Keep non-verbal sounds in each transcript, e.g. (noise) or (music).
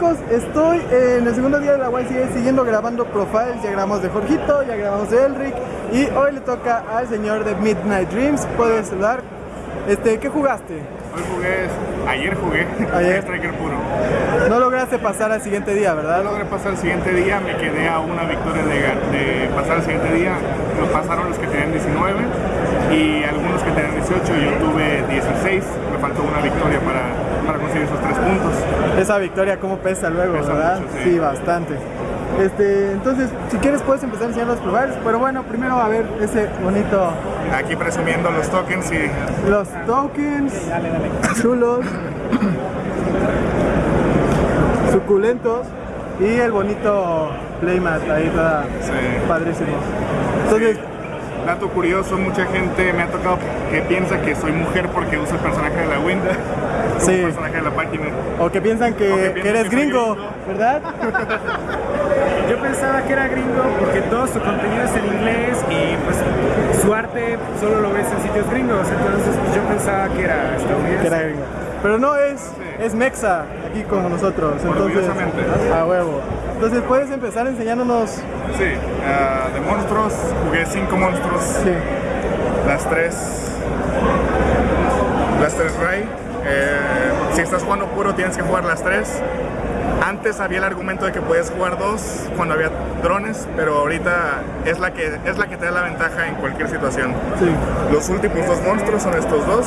chicos? Estoy en el segundo día de la YCA siguiendo grabando profiles. Ya grabamos de Jorgito, ya grabamos de Elric y hoy le toca al señor de Midnight Dreams. Puedes saludar. Este, ¿qué jugaste? Hoy jugué, ayer jugué, (laughs) Ayer. Striker puro. No lograste pasar al siguiente día, No ¿verdad? logré pasar el siguiente día, me quedé a una victoria de, de pasar el siguiente día. Lo pasaron los que tenían 19 y algunos que tenían 18. Yo tuve 16, me faltó una victoria para, para conseguir esos tres puntos. Esa victoria cómo pesa luego, Pesa ¿verdad? mucho, sí. bastante. Este, entonces, si quieres puedes empezar a enseñar los profiles, pero bueno, primero a ver ese bonito Aquí presumiendo los tokens y los tokens chulos suculentos y el bonito playmat ahí toda Sí. padrísimo entonces dato curioso, mucha gente me ha tocado que piensa que soy mujer porque uso el personaje de la Wind como Sí. personaje de la página. o que piensan que, eres que gringo gringo. verdad (laughs) Yo pensaba que era gringo porque todo su contenido es en inglés y pues su arte solo lo ves en sitios gringos, entonces pues, yo pensaba que era que estadounidense. era gringo. Pero no es es mexa aquí con nosotros entonces a huevo. Entonces puedes empezar enseñándonos Sí, ah, de monstruos, jugué cinco monstruos, sí. Las tres, las tres Ray. Eh, si estás jugando puro tienes que jugar las tres. Antes había el argumento de que puedes jugar dos cuando había drones, pero ahorita es la que es la que te da la ventaja en cualquier situación. sí Los últimos dos monstruos son estos dos.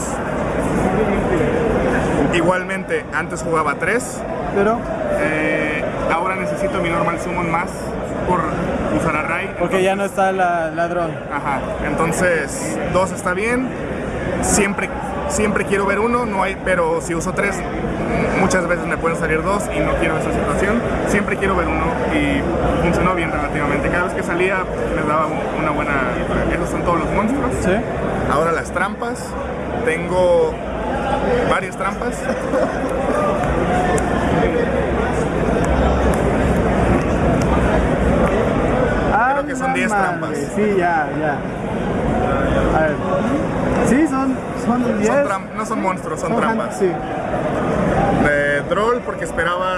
Igualmente, antes jugaba tres. pero eh, ahora necesito mi normal summon más por usar a Ray. porque ya no está la ladrón Ajá, entonces dos está bien. Siempre, siempre quiero ver uno, no hay, pero si uso tres, muchas veces me pueden salir dos y no quiero esa situación. Siempre quiero ver uno y funcionó bien relativamente. Cada vez que salía me daba un- una buena. Esos son todos los monstruos. sí Ahora las trampas. Tengo varias trampas. Ah, (laughs) Creo que son no 10 mames. trampas. Sí, ya, ya. A ver. Sí, son, son 10. Son tram- no son monstruos, son, trampas. Sí. de Droll porque esperaba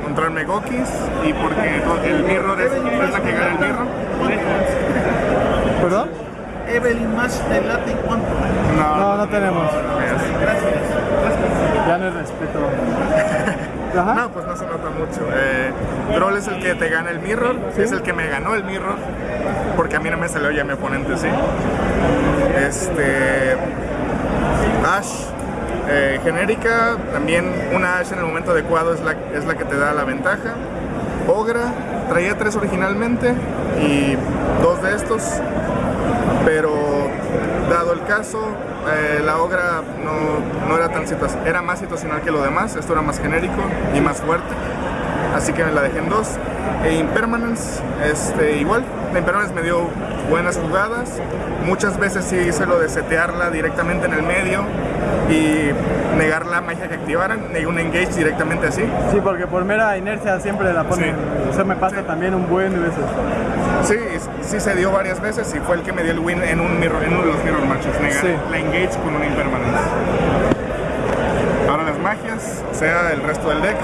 encontrarme Gokis y porque el mirror es, es la que gana el mirror. ¿Perdón? Evelyn más te late en cuanto. No, no tenemos. Gracias. Ya no es respeto. (laughs) Ajá. No, pues no se nota mucho. Eh, Droll es el que te gana el mirror, es el que me ganó el mirror, porque a mí no me salió ya mi oponente, sí. Este. Ash, eh, genérica, también una Ash en el momento adecuado es la, es la que te da la ventaja. Ogra, traía tres originalmente y dos de estos, pero dado el caso, eh, la Ogra no, no era tan situacional, era más situacional que lo demás, esto era más genérico y más fuerte, así que me la dejé en dos. E Impermanence, este, igual, la Impermanence me dio buenas jugadas, muchas veces sí hice lo de setearla directamente en el medio y negar la magia que activaran, negué un engage directamente así. Sí, porque por mera inercia siempre la ponen. Sí. Eso me pasa también un buen de veces. Sí, sí se dio varias veces y fue el que me dio el win en, un mirror, en uno de los mirror matches, negar Sí. la engage con una impermanence. Ahora las magias, sea, el resto del deck.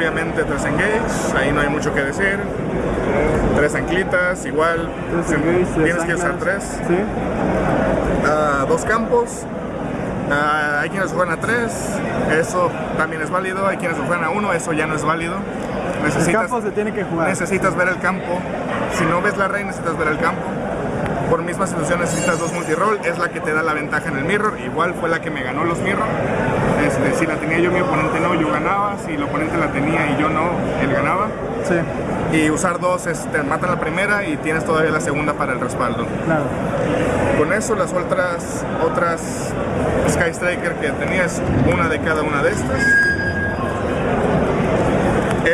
Obviamente tres engage, ahí no hay mucho que decir. Tres anclitas, igual, Tres engage, tres tienes que usar tres. Sí. Ah, dos campos. Ah, hay quienes juegan a tres, eso también es válido. Hay quienes juegan a uno, eso ya no es válido. El Necesitas, campo se tiene que jugar. necesitas ver el campo. Si no ves la rey, necesitas ver el campo. Por misma situación necesitas dos multiroll, es la que te da la ventaja en el mirror. Igual fue la que me ganó los mirror. Este, si la tenía yo, mi oponente no, yo ganaba. Si el oponente la tenía y yo no, él ganaba. Sí, Y usar dos, es, te matan la primera y tienes todavía la segunda para el respaldo. claro. Con eso las otras otras Sky Striker que tenías, una de cada una de estas.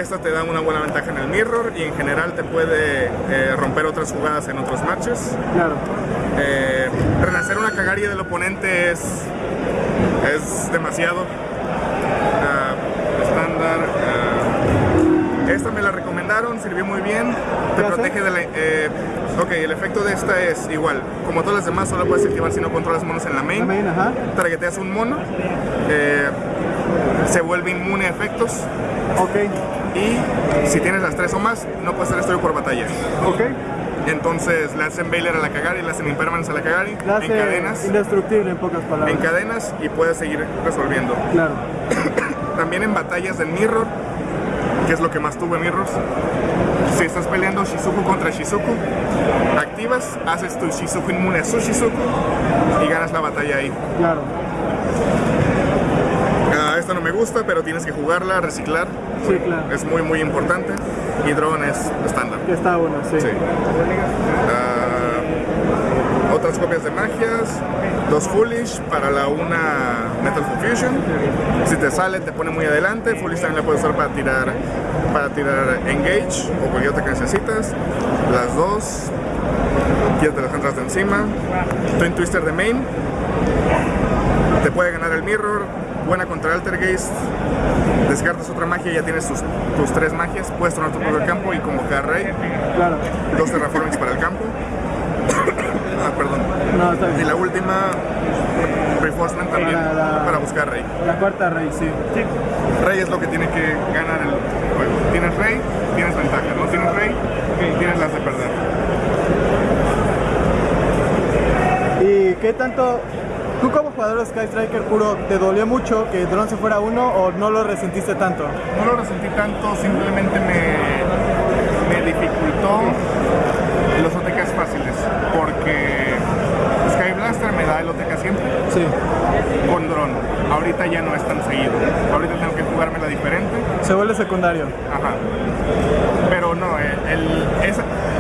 Esta te da una buena ventaja en el mirror y en general te puede eh, romper otras jugadas en otros matches. Claro. Eh, renacer una cagaria del oponente es, es demasiado. Ah, estándar. ah, esta me la recomendaron, sirvió muy bien. Te protege de la. eh, ok, el efecto de esta es igual. Como todas las demás, solo puedes activar si no controlas monos en la main. La main, ajá. Targeteas un mono. eh, se vuelve inmune a efectos Ok, y si tienes las tres o más, no puedes ser destruido por batalla. ok. Entonces le hacen Baylor a la Kagari, le hacen Impermanence a la Kagari, La hace encadenas, indestructible en pocas palabras. encadenas y puedes seguir resolviendo. Claro. (coughs) También en batallas del Mirror, que es lo que más tuve Mirrors, si estás peleando Shizuku contra Shizuku, activas, haces tu Shizuku inmune a su Shizuku y ganas la batalla ahí. Claro. Ah, esta no me gusta, pero tienes que jugarla, reciclar. Sí, claro. Es muy muy importante. Y Drone es estándar. Está bueno, sí. Sí. Ah, otras copias de magias, dos Foolish para la una Metal Fusion. Si te sale, te pone muy adelante. Foolish también la puedes usar para tirar, para tirar Engage o cualquier otra que necesitas. Las dos, quítate las entras de encima. Twin Twister de main. Te puede ganar el Mirror. Buena contra Altergeist. Descartas otra magia y ya tienes tus, tus tres magias. Puedes tomar tu propio campo y convocar Rey. Claro. Dos Terraformings para el campo. (coughs) ah, perdón. No, está Y la última, Reinforcement también La- la- para buscar Rey. La cuarta rey, sí. Rey es lo que tiene que ganar el juego. Tienes Rey, tienes ventaja. No tienes Rey, tienes las de perder. ¿Y qué tanto, tú como jugador de Sky Striker puro, te dolió mucho que Drone se fuera uno o no lo resentiste tanto? No lo resentí tanto, simplemente me, me dificultó los OTKs fáciles. Porque Sky Blaster me da el OTK siempre. Sí. con dron. Ahorita ya no es tan seguido. Ahorita tengo que jugármela diferente. Se vuelve secundario. Ajá. Pero no, el, el-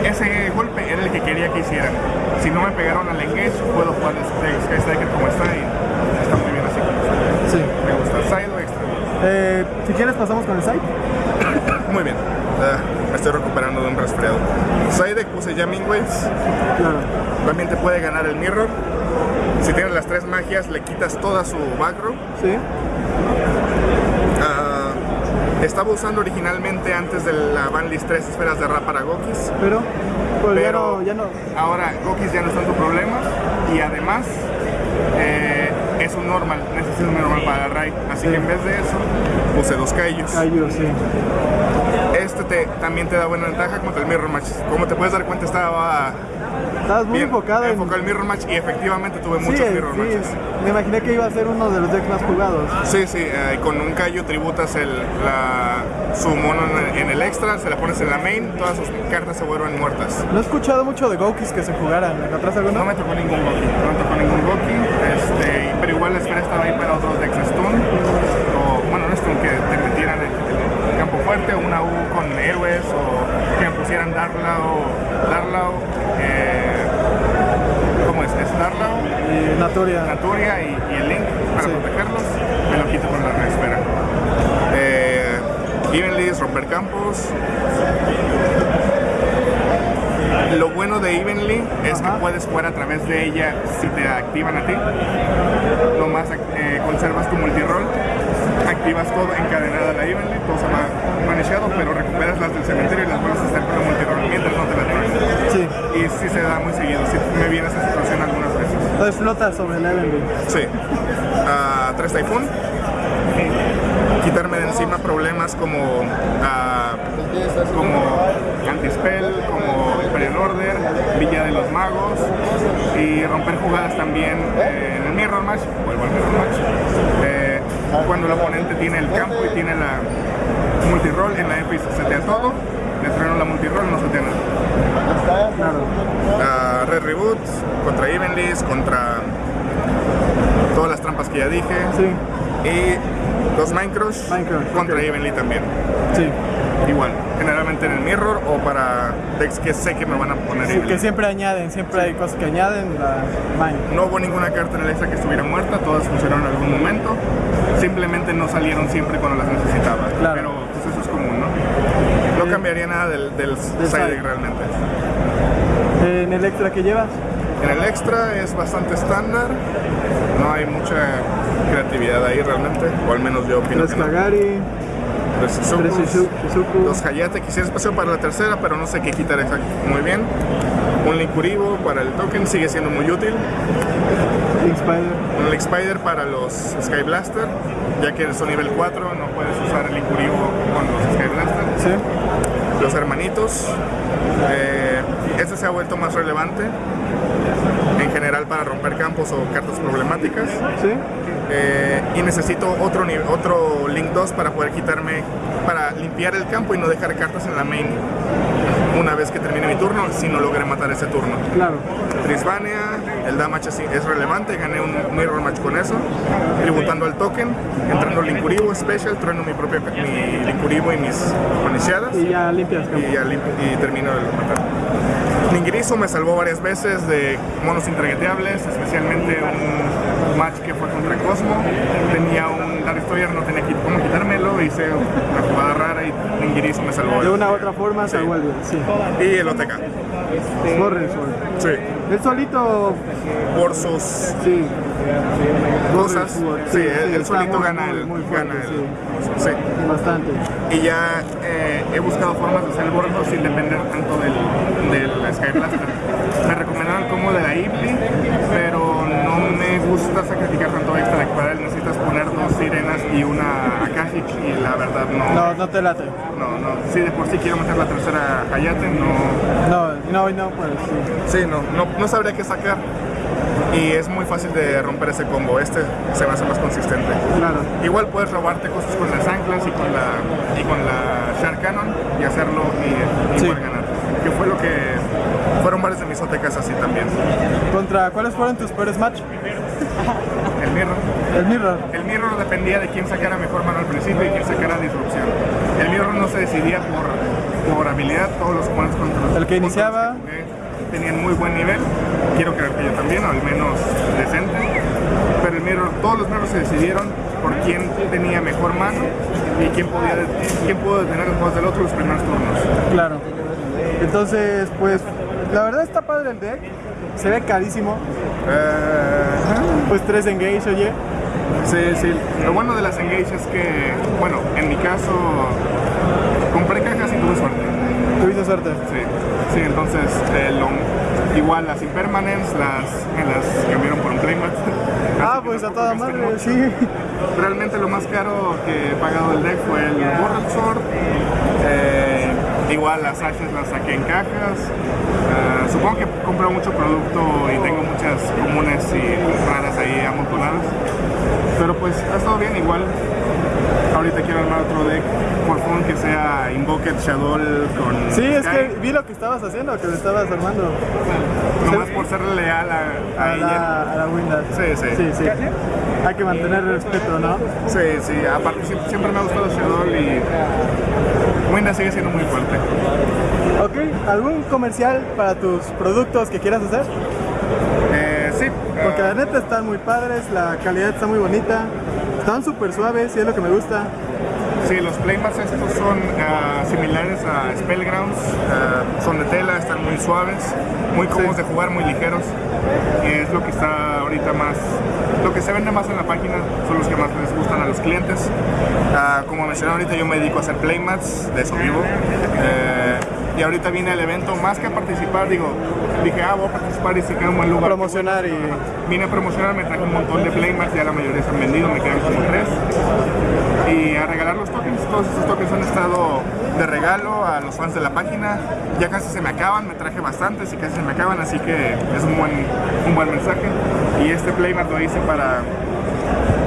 ese golpe era el que quería que hicieran. Si no me pegaron al engage, puedo jugar Sky Striker como está y está muy bien así como está. Sí. Me gusta. Side o extra. Eh, si quieres pasamos con el site. (coughs) Muy bien. Me estoy recuperando de un resfriado. Side puse Jamming Waves. Claro. También te puede ganar el Mirror. Si tienes las tres magias, le quitas toda su back row. Sí. Estaba usando originalmente antes de la banlist tres esferas de rap para Gokis, Pero, pues ya pero no, ya no. ahora Gokis ya no es tanto problema y además eh, es un normal, necesito un normal para Rai, así que en vez de eso puse dos Kaijus. Cayó, sí. Este te, también te da buena ventaja contra el Mirror Match. Como te puedes dar cuenta estaba Estabas muy bien enfocado en. el Mirror Match y efectivamente tuve Sí, muchos Mirror sí, Matches. me imaginé que iba a ser uno de los decks más jugados. Sí, sí, eh, con un Kaiju tributas el, la, su mono en, en el extra, se la pones en la main, todas sus cartas se vuelven muertas. No he escuchado mucho de Gokis que se jugaran. ¿Encontraste alguno? No me tocó ningún Goki, no me tocó ningún Goki, este, pero igual la esfera estaba ahí para otros decks Stun, o bueno, no Stun, que te metieran en el campo fuerte, una U con héroes, o que me pusieran Darlau, Darlau, eh, Y Naturia. Naturia y, y el Link para Sí. protegerlos, me lo quito con la reesfera. Eh, Evenlys, romper campos. Lo bueno de Evenly es Ajá. que puedes jugar a través de ella si te activan a ti. Nomás eh, conservas tu multiroll, activas todo encadenada la Evenly, todo se va manejado, pero recuperas las del cementerio y las vuelves a hacer con el multiroll mientras no te la traen. Sí. Y sí se da muy seguido, sí me viene esa situación algunas veces. Entonces flota sobre el Evenly. Sí. Ah, tres Typhoon. Quitarme de encima problemas como, ah, como Antispell, como Imperial Order, Villa de los Magos y romper jugadas también eh, en el Mirror Match. Vuelvo al Mirror Match. Eh, cuando el oponente tiene el campo y tiene la multiroll en la y se setea todo, le trueno la multiroll, no setea nada. Claro. Ah, Red Reboot, contra Evenlys, contra todas las trampas que ya dije. Sí. Y los Minecraft, Minecraft, contra ok. Evenly también. Sí. Igual, generalmente en el Mirror o para decks que sé que me van a poner Sí, Evenly. que siempre añaden, siempre hay cosas que añaden. La Mine. No hubo ninguna carta en el extra que estuviera muerta, todas funcionaron en algún momento. Simplemente no salieron siempre cuando las necesitaba. Claro. Pero pues eso es común, ¿no? No cambiaría nada del, del side side. realmente. En el extra que llevas. En el extra es bastante estándar, no hay mucha creatividad ahí realmente, o al menos yo opino Tres que no. Kagari, Tres tres Shizuku. dos Hayate, quisiera espacio para la tercera, pero no sé qué quitar muy bien. Un Linkuribo para el token, sigue siendo muy útil. Link Spider. Un Link Spider para los Sky Blaster. ya que son nivel 4, no puedes usar el Incuribo con los Sky Blaster. Sí. Los hermanitos, eh, este se ha vuelto más relevante en general para romper campos o cartas problemáticas. Sí. Eh, y necesito otro, otro Link 2 para poder quitarme, para limpiar el campo y no dejar cartas en la main una vez que termine mi turno, si no logré matar ese turno. Claro. Trisvania, el damage es, relevante, gané un mirror match con eso, tributando al token, entrando Linkuribo Special, trueno mi propio mi Linkuribo y mis iniciadas Y ya limpias campo. y, ya lim- y termino el matar. Ningirizo me salvó varias veces de monos intragueteables, especialmente un match que fue contra Cosmo. Tenía un Dark Destroyer, no tenía cómo quitármelo, hice una jugada rara y Ningirizo me salvó. De una u otra forma se vuelve. Sí. Y el OTK. Borren Sword. Sí. Él solito, Por sus sí. Cosas. Sí, sí, él, sí, él está solito gana el. muy fuerte, gana el- sí. Bastante. Y ya eh, he buscado formas de hacer el bordo sin depender tanto del, del Sky Blaster. Me recomendaron como de la Ibli, pero no me gusta sacrificar tanto extra de para él. Necesitas poner dos sirenas y una Akashic y la verdad no. No, no te late. No, no. Sí, de por sí quiero meter la tercera Hayate, no. No, no, no, pues sí. Sí, no, no, no sabría qué sacar. Y es muy fácil de romper ese combo. Este se me hace más consistente. Claro. Igual puedes robarte cosas con las anclas y con la, y con la Shark Cannon y hacerlo y, y Sí. poder ganar. Que fue lo que fueron varios de mis OTKs así también. ¿Contra cuáles fueron tus peores match? El Mirror. El Mirror. El Mirror dependía de quién sacara mejor mano al principio y quién sacara disrupción. El Mirror no se decidía por, por habilidad, todos los oponentes contra los El que iniciaba. tenían muy buen nivel. Quiero creer que yo también, o al menos decente. Pero el Mirror, todos los Mirrors se decidieron por quién tenía mejor mano y quién podía quién pudo detener los juegos del otro los primeros turnos. Claro. Entonces, pues, la verdad está padre el deck. Se ve carísimo. Eh, Pues 3 engage, oye. Sí, sí. Lo bueno de las Engage es que, bueno, en mi caso, compré cajas y tuve suerte. Tuviste suerte. Sí, sí, entonces, eh, lo- igual las Impermanents las, me las cambiaron por un Playmat. (laughs) Ah, pues a toda madre, mucho. sí. Realmente lo más caro que he pagado del deck fue el Borrowed Sword. Eh, igual las Ashes las saqué en cajas. Eh, supongo que compro mucho producto y tengo muchas comunes y raras ahí amontonadas. Pero pues ha estado bien igual. Ahorita quiero armar otro deck que sea Invoked Shadow con Sí, es que vi lo que estabas haciendo, que lo estabas armando Nomás por ser leal a, a a ella. la, a la Windows. Sí, sí. Sí, sí. Hay que mantener el respeto, ¿no? Sí, sí, aparte siempre, me ha gustado Shadow y Winda sigue siendo muy fuerte. Ok, ¿algún comercial para tus productos que quieras hacer? Eh, sí, Porque la neta están muy padres, la calidad está muy bonita, están súper suaves y es lo que me gusta. Sí, los playmats estos son ah, similares a Spellgrounds, ah, son de tela, están muy suaves, muy cómodos de jugar, muy ligeros. Y es lo que está ahorita más, lo que se vende más en la página, son los que más les gustan a los clientes. Ah, como mencioné ahorita, yo me dedico a hacer playmats, de eso vivo. Eh, y ahorita vine al evento, más que a participar, digo, dije, ah, voy a participar y si queda un buen lugar. Promocionar y... Vine a promocionar, me traje un montón de playmats, ya la mayoría se han vendido, me quedan como tres. Y a regalar los tokens, todos esos tokens han estado de regalo a los fans de la página. Ya casi se me acaban, me traje bastantes y casi se me acaban, así que es un buen, un buen mensaje. Y este playmat lo hice para,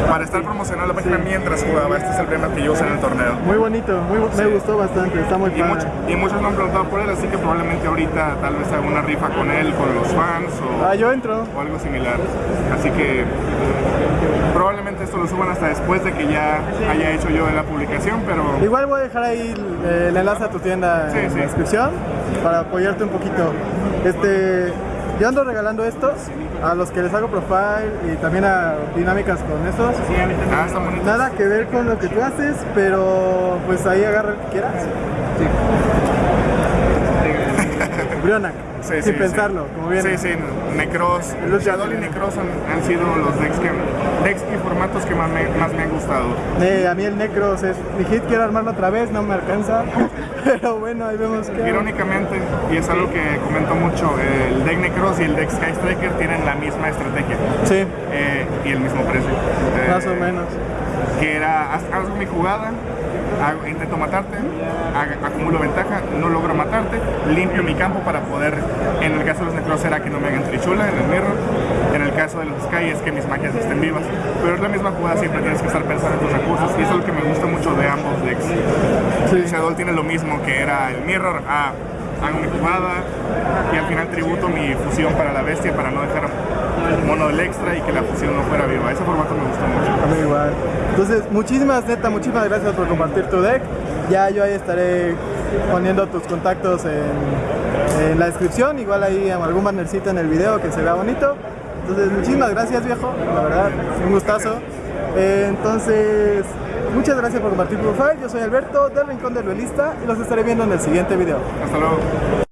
para estar promocionando la página mientras jugaba. Este es el playmat que yo usé en el torneo. Muy bonito, muy, me gustó bastante, está muy Y, mucho- y muchos me han preguntado por él, así que probablemente ahorita tal vez haga una rifa con él, con los fans o Ah, yo entro. o algo similar. Así que probablemente esto lo suban hasta después de que ya haya hecho yo la publicación, pero Igual voy a dejar ahí el, el enlace a tu tienda en la descripción para apoyarte un poquito. Este, yo ando regalando estos a los que les hago profile y también a dinámicas con estos. ah. Nada que ver con lo que tú haces, pero pues ahí agarra el que quieras. Brionac, Sí, sin sí, pensarlo, sí. como viene. Sí, sí, Necros, Shadow y Necros han, han sido los decks, que, decks y formatos que más me, más me han gustado. Eh, a mí el Necros es mi hit, quiero armarlo otra vez, no me alcanza. (laughs) Pero bueno, ahí vemos que. Irónicamente, y es algo que comento mucho, el deck Necros y el deck Sky Striker tienen la misma estrategia Sí, eh, y el mismo precio. Eh, más o menos. que era haz, mi jugada, intento matarte, acumulo ventaja, no logro matarte, limpio mi campo para poder, en el caso de los necros era que no me hagan trichula en el mirror, en el caso de los Sky es que mis magias estén vivas, pero es la misma jugada, siempre tienes que estar pensando en tus recursos y eso es lo que me gusta mucho de ambos decks. Shadow tiene lo mismo que era el mirror, ah, hago mi jugada y al final tributo mi fusión para la bestia para no dejar mono del extra y que la fusión no fuera viva. Ese formato me gustó mucho. A mí igual. Entonces, muchísimas, neta, muchísimas gracias por compartir tu deck. Ya yo ahí estaré poniendo tus contactos en, en la descripción, igual ahí algún bannercito en el video que se vea bonito. Entonces, muchísimas gracias, viejo, la verdad, un gustazo. Eh, entonces, muchas gracias por compartir tu profile. Yo soy Alberto del Rincón del Duelista y los estaré viendo en el siguiente video. Hasta luego.